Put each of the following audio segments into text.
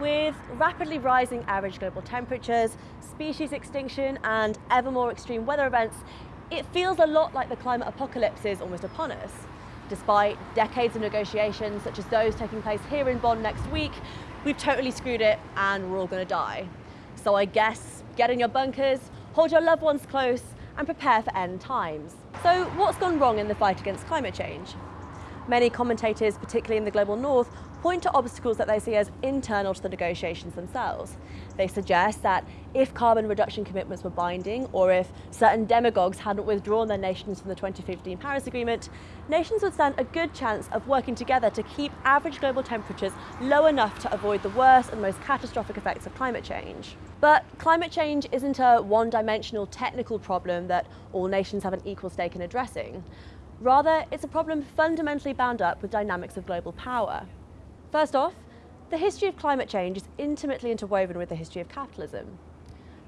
With rapidly rising average global temperatures, species extinction and ever more extreme weather events, it feels a lot like the climate apocalypse is almost upon us. Despite decades of negotiations such as those taking place here in Bonn next week, we've totally screwed it and we're all going to die. So I guess get in your bunkers, hold your loved ones close and prepare for end times. So what's gone wrong in the fight against climate change? Many commentators, particularly in the global north, point to obstacles that they see as internal to the negotiations themselves. They suggest that if carbon reduction commitments were binding, or if certain demagogues hadn't withdrawn their nations from the 2015 Paris Agreement, nations would stand a good chance of working together to keep average global temperatures low enough to avoid the worst and most catastrophic effects of climate change. But climate change isn't a one-dimensional technical problem that all nations have an equal stake in addressing. Rather, it's a problem fundamentally bound up with dynamics of global power. First off, the history of climate change is intimately interwoven with the history of capitalism.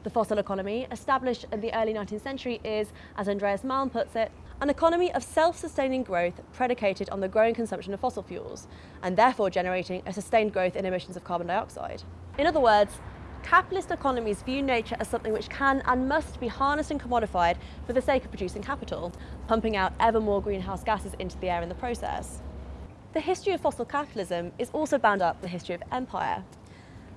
The fossil economy, established in the early 19th century, is, as Andreas Malm puts it, an economy of self-sustaining growth predicated on the growing consumption of fossil fuels, and therefore generating a sustained growth in emissions of carbon dioxide. In other words, capitalist economies view nature as something which can and must be harnessed and commodified for the sake of producing capital, pumping out ever more greenhouse gases into the air in the process. The history of fossil capitalism is also bound up with the history of empire.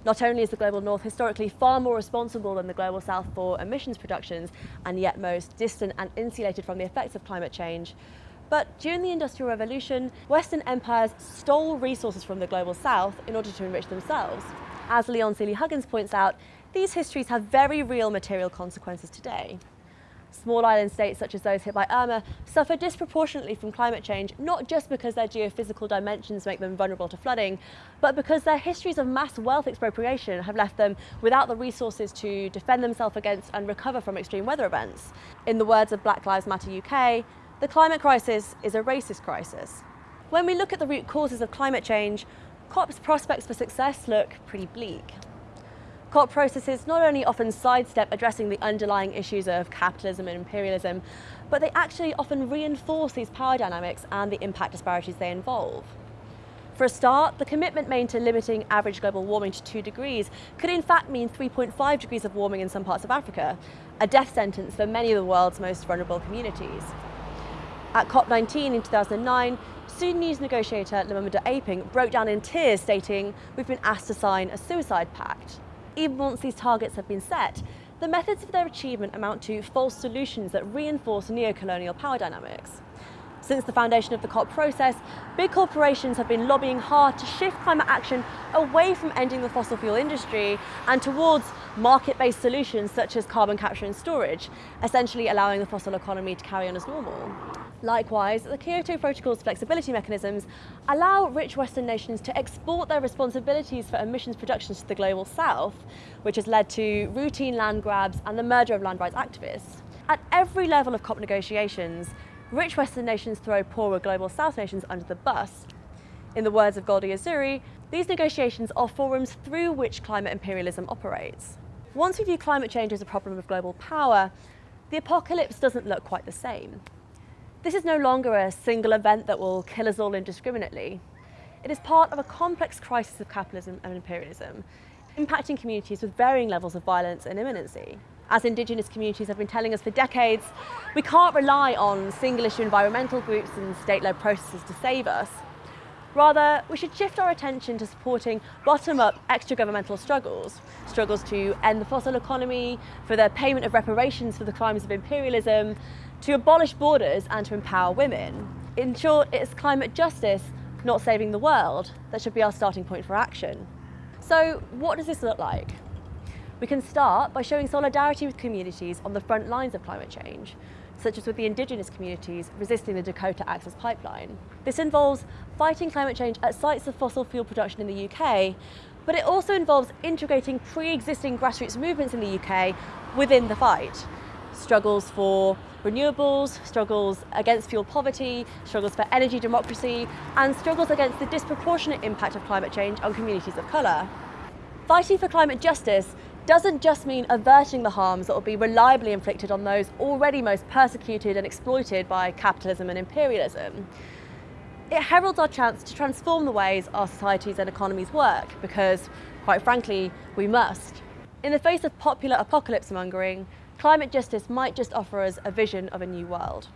Not only is the global north historically far more responsible than the global south for emissions productions and yet most distant and insulated from the effects of climate change, but during the Industrial Revolution, Western empires stole resources from the global south in order to enrich themselves. As Leon Sealey-Huggins points out, these histories have very real material consequences today. Small island states such as those hit by Irma suffer disproportionately from climate change, not just because their geophysical dimensions make them vulnerable to flooding, but because their histories of mass wealth expropriation have left them without the resources to defend themselves against and recover from extreme weather events. In the words of Black Lives Matter UK, the climate crisis is a racist crisis. When we look at the root causes of climate change, COP's prospects for success look pretty bleak. COP processes not only often sidestep addressing the underlying issues of capitalism and imperialism, but they actually often reinforce these power dynamics and the impact disparities they involve. For a start, the commitment made to limiting average global warming to 2 degrees could in fact mean 3.5 degrees of warming in some parts of Africa, a death sentence for many of the world's most vulnerable communities. At COP19 in 2009, Sudanese negotiator Lumumba Aping broke down in tears stating, we've been asked to sign a suicide pact even once these targets have been set, the methods of their achievement amount to false solutions that reinforce neo-colonial power dynamics. Since the foundation of the COP process, big corporations have been lobbying hard to shift climate action away from ending the fossil fuel industry and towards market-based solutions such as carbon capture and storage, essentially allowing the fossil economy to carry on as normal. Likewise, the Kyoto Protocol's flexibility mechanisms allow rich Western nations to export their responsibilities for emissions productions to the global south, which has led to routine land grabs and the murder of land rights activists. At every level of COP negotiations, rich Western nations throw poorer global south nations under the bus. In the words of Golda Yazuri, these negotiations are forums through which climate imperialism operates. Once we view climate change as a problem of global power, the apocalypse doesn't look quite the same. This is no longer a single event that will kill us all indiscriminately. It is part of a complex crisis of capitalism and imperialism, impacting communities with varying levels of violence and imminency. As Indigenous communities have been telling us for decades, we can't rely on single-issue environmental groups and state-led processes to save us. Rather, we should shift our attention to supporting bottom-up extra-governmental struggles, struggles to end the fossil economy, for the payment of reparations for the crimes of imperialism, to abolish borders and to empower women. In short, it's climate justice, not saving the world, that should be our starting point for action. So what does this look like? We can start by showing solidarity with communities on the front lines of climate change, such as with the indigenous communities resisting the Dakota Access Pipeline. This involves fighting climate change at sites of fossil fuel production in the UK, but it also involves integrating pre-existing grassroots movements in the UK within the fight struggles for renewables, struggles against fuel poverty, struggles for energy democracy, and struggles against the disproportionate impact of climate change on communities of colour. Fighting for climate justice doesn't just mean averting the harms that will be reliably inflicted on those already most persecuted and exploited by capitalism and imperialism. It heralds our chance to transform the ways our societies and economies work because, quite frankly, we must. In the face of popular apocalypse mongering, climate justice might just offer us a vision of a new world.